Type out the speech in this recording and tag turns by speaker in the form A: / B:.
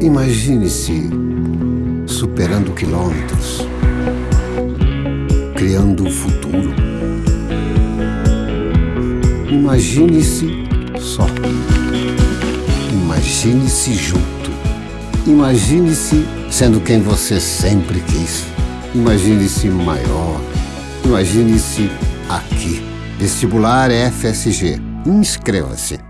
A: Imagine-se superando quilômetros, criando o futuro. Imagine-se só. Imagine-se junto. Imagine-se sendo quem você sempre quis. Imagine-se maior. Imagine-se aqui. Vestibular FSG. Inscreva-se.